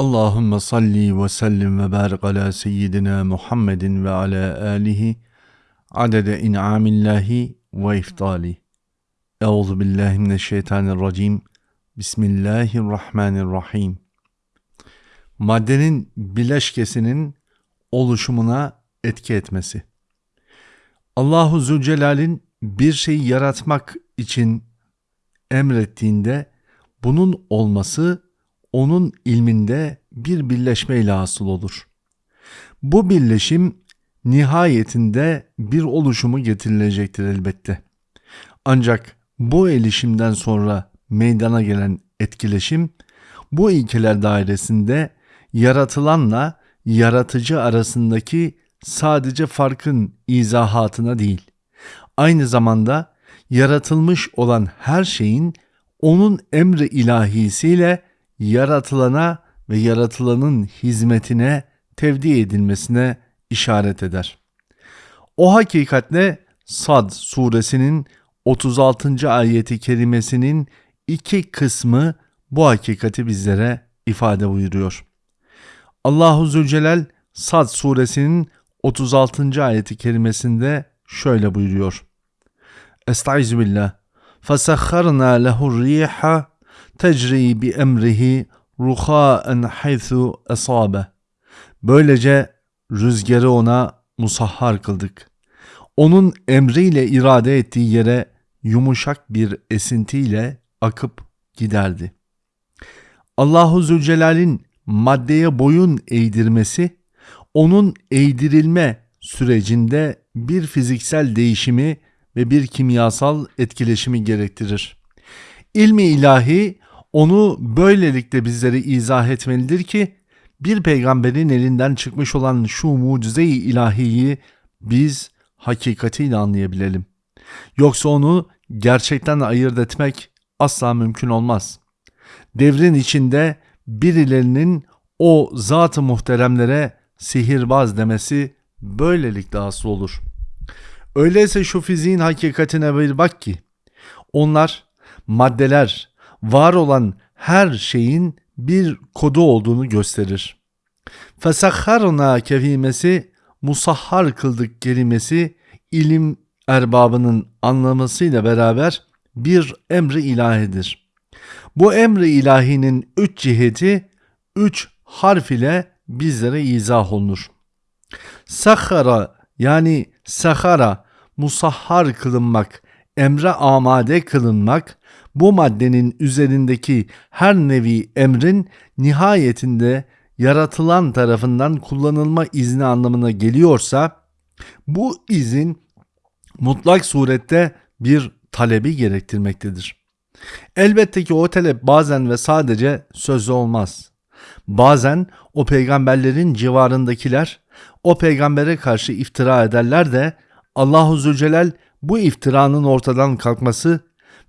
Allahümme salli ve sellim ve barik ala seyyidina Muhammedin ve ala alihi adede in'amillahi ve iftali. Euzu billahi mineşşeytanirracim. Bismillahirrahmanirrahim. Maddenin bileşkesinin oluşumuna etki etmesi. Allahu Zülcelal'in bir şeyi yaratmak için emrettiğinde bunun olması onun ilminde bir birleşmeyle hasıl olur. Bu birleşim nihayetinde bir oluşumu getirilecektir elbette. Ancak bu elişimden sonra meydana gelen etkileşim bu ilkeler dairesinde yaratılanla yaratıcı arasındaki sadece farkın izahatına değil, aynı zamanda yaratılmış olan her şeyin onun emri ilahisiyle yaratılana ve yaratılanın hizmetine tevdi edilmesine işaret eder. O hakikatle Sad suresinin 36. ayeti kerimesinin iki kısmı bu hakikati bizlere ifade buyuruyor. Allahu Zülcelal Sad suresinin 36. ayeti kerimesinde şöyle buyuruyor. Estaizu billah. فَسَخَّرْنَا لَهُ الرِّيحَ tecri bi emrihi ruhaen haythu esabe. Böylece rüzgarı ona musahhar kıldık. Onun emriyle irade ettiği yere yumuşak bir esintiyle akıp giderdi. Allahu Zülcelal'in maddeye boyun eğdirmesi, onun eğdirilme sürecinde bir fiziksel değişimi ve bir kimyasal etkileşimi gerektirir. İlmi ilahi onu böylelikle bizlere izah etmelidir ki bir peygamberin elinden çıkmış olan şu mucize-i ilahiyi biz hakikatiyle anlayabilelim. Yoksa onu gerçekten ayırt etmek asla mümkün olmaz. Devrin içinde birilerinin o zat-ı muhteremlere sihirbaz demesi böylelikle asıl olur. Öyleyse şu fiziğin hakikatine bir bak ki onlar maddeler, var olan her şeyin bir kodu olduğunu gösterir. Fesahharna kelimesi musahhar kıldık kelimesi ilim erbabının anlamasıyla beraber bir emri ilahidir. Bu emri ilahinin üç ciheti üç harf ile bizlere izah olunur. Sahara yani sahara musahhar kılınmak, emre amade kılınmak, bu maddenin üzerindeki her nevi emrin nihayetinde yaratılan tarafından kullanılma izni anlamına geliyorsa bu izin mutlak surette bir talebi gerektirmektedir. Elbette ki o talep bazen ve sadece sözlü olmaz. Bazen o peygamberlerin civarındakiler o peygambere karşı iftira ederler de Allahu Zülcelal bu iftiranın ortadan kalkması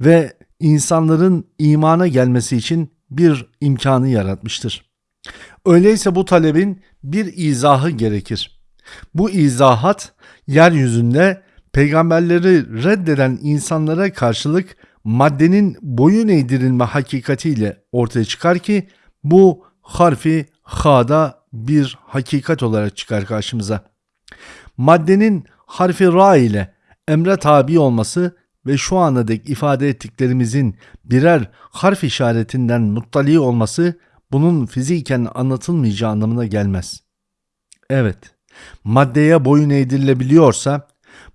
ve insanların imana gelmesi için bir imkanı yaratmıştır. Öyleyse bu talebin bir izahı gerekir. Bu izahat yeryüzünde peygamberleri reddeden insanlara karşılık maddenin boyun eğdirilme hakikatiyle ortaya çıkar ki bu harfi ha'da bir hakikat olarak çıkar karşımıza. Maddenin harfi ra ile emre tabi olması ve şu ana dek ifade ettiklerimizin birer harf işaretinden muttali olması bunun fiziken anlatılmayacağı anlamına gelmez. Evet, maddeye boyun eğdirilebiliyorsa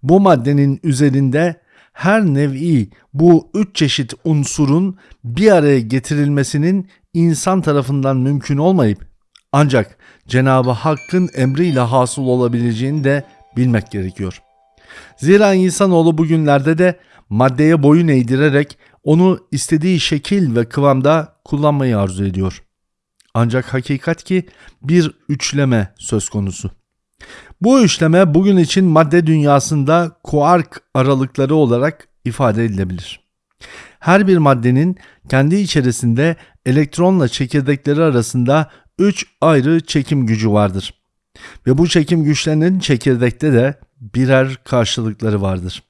bu maddenin üzerinde her nevi bu üç çeşit unsurun bir araya getirilmesinin insan tarafından mümkün olmayıp ancak Cenab-ı Hakk'ın emriyle hasıl olabileceğini de bilmek gerekiyor. Zira insanoğlu bugünlerde de maddeye boyun eğdirerek onu istediği şekil ve kıvamda kullanmayı arzu ediyor. Ancak hakikat ki bir üçleme söz konusu. Bu üçleme bugün için madde dünyasında kuark aralıkları olarak ifade edilebilir. Her bir maddenin kendi içerisinde elektronla çekirdekleri arasında üç ayrı çekim gücü vardır. Ve bu çekim güçlerinin çekirdekte de birer karşılıkları vardır.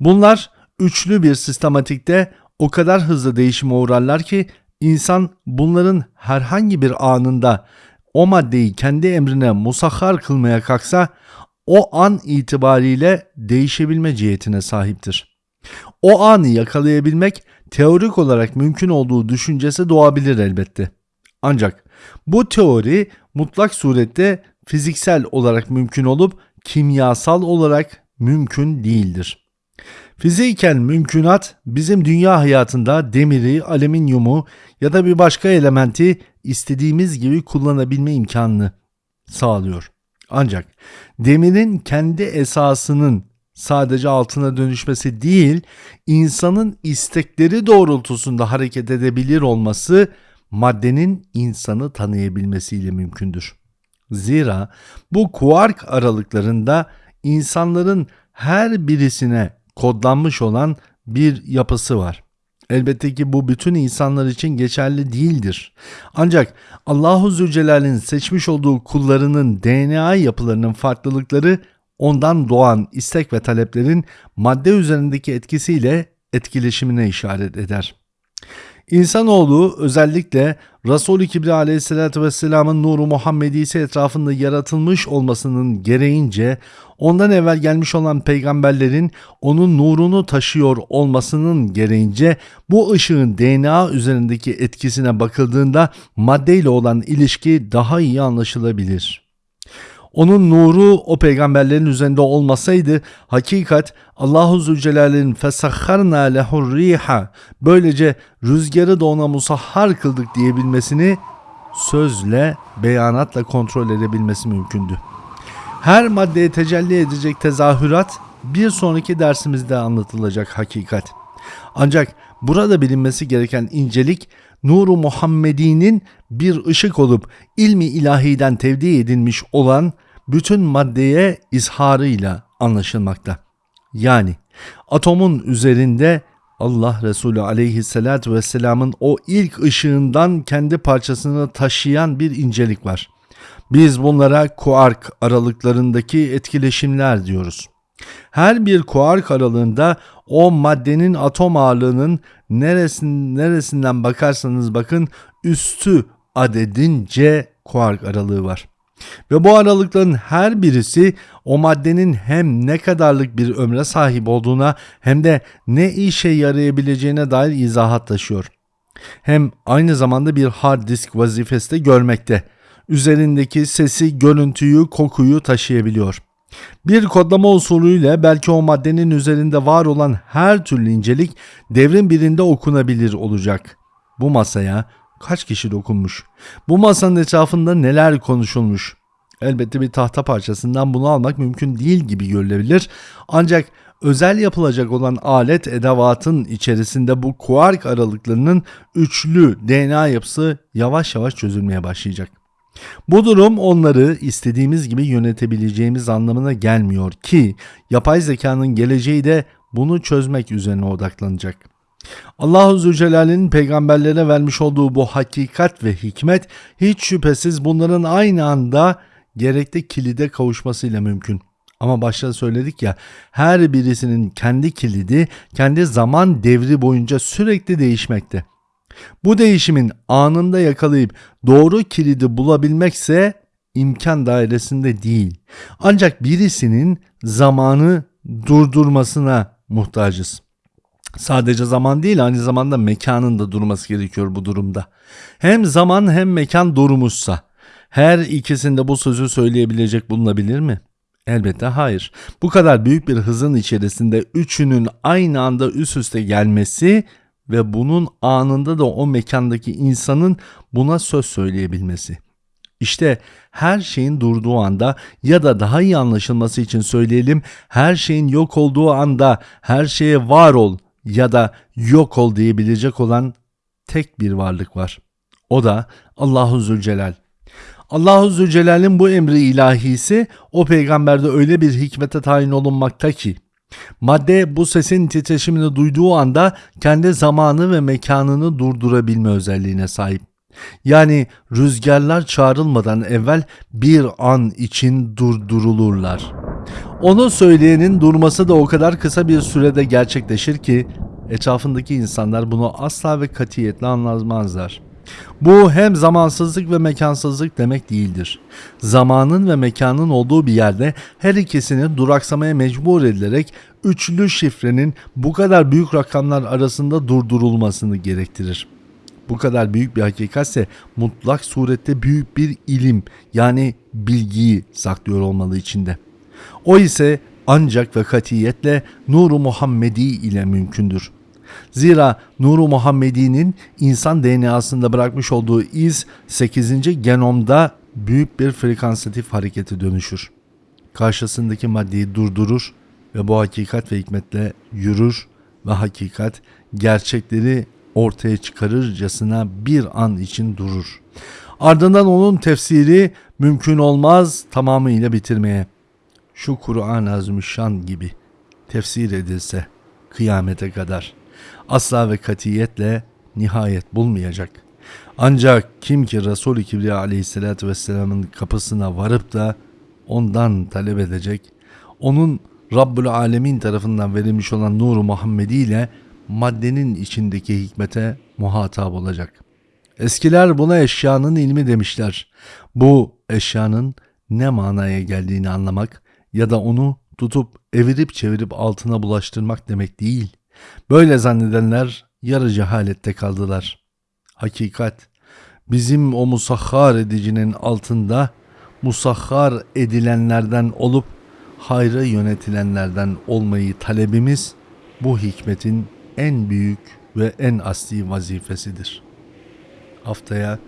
Bunlar üçlü bir sistematikte o kadar hızlı değişime uğrarlar ki insan bunların herhangi bir anında o maddeyi kendi emrine musahhar kılmaya kalksa o an itibariyle değişebilme cihetine sahiptir. O anı yakalayabilmek teorik olarak mümkün olduğu düşüncesi doğabilir elbette. Ancak bu teori mutlak surette fiziksel olarak mümkün olup kimyasal olarak mümkün değildir. Fiziken mümkünat bizim dünya hayatında demiri, alüminyumu ya da bir başka elementi istediğimiz gibi kullanabilme imkanını sağlıyor. Ancak demirin kendi esasının sadece altına dönüşmesi değil, insanın istekleri doğrultusunda hareket edebilir olması maddenin insanı tanıyabilmesiyle mümkündür. Zira bu kuark aralıklarında insanların her birisine kodlanmış olan bir yapısı var. Elbette ki bu bütün insanlar için geçerli değildir. Ancak Allahu Zülcelal'in seçmiş olduğu kullarının DNA yapılarının farklılıkları ondan doğan istek ve taleplerin madde üzerindeki etkisiyle etkileşimine işaret eder. İnsanoğlu özellikle Resul-i Kibri aleyhissalatü vesselamın nuru Muhammedisi etrafında yaratılmış olmasının gereğince ondan evvel gelmiş olan peygamberlerin onun nurunu taşıyor olmasının gereğince bu ışığın DNA üzerindeki etkisine bakıldığında maddeyle olan ilişki daha iyi anlaşılabilir.'' Onun nuru o peygamberlerin üzerinde olmasaydı hakikat Allahu Zülcelal'in fesahharna lehur riha böylece rüzgarı da ona musahhar kıldık diyebilmesini sözle, beyanatla kontrol edebilmesi mümkündü. Her maddeye tecelli edecek tezahürat bir sonraki dersimizde anlatılacak hakikat. Ancak burada bilinmesi gereken incelik nuru Muhammedi'nin bir ışık olup ilmi ilahiden tevdi edilmiş olan bütün maddeye izharıyla anlaşılmakta. Yani atomun üzerinde Allah Resulü aleyhissalatü vesselamın o ilk ışığından kendi parçasını taşıyan bir incelik var. Biz bunlara kuark aralıklarındaki etkileşimler diyoruz. Her bir kuark aralığında o maddenin atom ağırlığının neresin, neresinden bakarsanız bakın üstü adedince kuark aralığı var. Ve bu aralıkların her birisi o maddenin hem ne kadarlık bir ömre sahip olduğuna hem de ne işe yarayabileceğine dair izahat taşıyor. Hem aynı zamanda bir hard disk vazifesi de görmekte. Üzerindeki sesi, görüntüyü, kokuyu taşıyabiliyor. Bir kodlama usulüyle belki o maddenin üzerinde var olan her türlü incelik devrin birinde okunabilir olacak. Bu masaya kaç kişi dokunmuş? Bu masanın etrafında neler konuşulmuş? Elbette bir tahta parçasından bunu almak mümkün değil gibi görülebilir. Ancak özel yapılacak olan alet edevatın içerisinde bu kuark aralıklarının üçlü DNA yapısı yavaş yavaş çözülmeye başlayacak. Bu durum onları istediğimiz gibi yönetebileceğimiz anlamına gelmiyor ki yapay zekanın geleceği de bunu çözmek üzerine odaklanacak. Allahu Zülcelal'in peygamberlere vermiş olduğu bu hakikat ve hikmet hiç şüphesiz bunların aynı anda gerekli kilide kavuşmasıyla mümkün. Ama başta söyledik ya her birisinin kendi kilidi kendi zaman devri boyunca sürekli değişmekte. Bu değişimin anında yakalayıp doğru kilidi bulabilmekse imkan dairesinde değil. Ancak birisinin zamanı durdurmasına muhtacız. Sadece zaman değil aynı zamanda mekanın da durması gerekiyor bu durumda. Hem zaman hem mekan durmuşsa her ikisinde bu sözü söyleyebilecek bulunabilir mi? Elbette hayır. Bu kadar büyük bir hızın içerisinde üçünün aynı anda üst üste gelmesi ve bunun anında da o mekandaki insanın buna söz söyleyebilmesi. İşte her şeyin durduğu anda ya da daha iyi anlaşılması için söyleyelim her şeyin yok olduğu anda her şeye var ol ya da yok ol diyebilecek olan tek bir varlık var. O da Allahu Zülcelal. Allahu Zülcelal'in bu emri ilahisi o peygamberde öyle bir hikmete tayin olunmakta ki madde bu sesin titreşimini duyduğu anda kendi zamanı ve mekanını durdurabilme özelliğine sahip. Yani rüzgarlar çağrılmadan evvel bir an için durdurulurlar. Onu söyleyenin durması da o kadar kısa bir sürede gerçekleşir ki etrafındaki insanlar bunu asla ve katiyetle anlamazlar. Bu hem zamansızlık ve mekansızlık demek değildir. Zamanın ve mekanın olduğu bir yerde her ikisini duraksamaya mecbur edilerek üçlü şifrenin bu kadar büyük rakamlar arasında durdurulmasını gerektirir. Bu kadar büyük bir hakikatse mutlak surette büyük bir ilim yani bilgiyi saklıyor olmalı içinde. O ise ancak ve katiyetle nuru Muhammedi ile mümkündür. Zira nuru Muhammedi'nin insan DNA'sında bırakmış olduğu iz 8. genomda büyük bir frekansatif harekete dönüşür. Karşısındaki maddeyi durdurur ve bu hakikat ve hikmetle yürür ve hakikat gerçekleri ortaya çıkarırcasına bir an için durur. Ardından onun tefsiri mümkün olmaz tamamıyla bitirmeye. Şu Kur'an-ı Azimüşşan gibi tefsir edilse kıyamete kadar asla ve katiyetle nihayet bulmayacak. Ancak kim ki Resul-i Kibriya aleyhissalatü vesselamın kapısına varıp da ondan talep edecek, onun Rabbül Alemin tarafından verilmiş olan nuru Muhammedi ile maddenin içindeki hikmete muhatap olacak. Eskiler buna eşyanın ilmi demişler. Bu eşyanın ne manaya geldiğini anlamak ya da onu tutup evirip çevirip altına bulaştırmak demek değil. Böyle zannedenler yarı cehalette kaldılar. Hakikat bizim o musahhar edicinin altında musahhar edilenlerden olup hayra yönetilenlerden olmayı talebimiz bu hikmetin en büyük ve en asli vazifesidir. Haftaya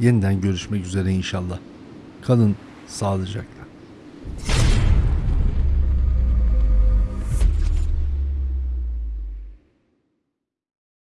yeniden görüşmek üzere inşallah. Kalın sağlıcakla.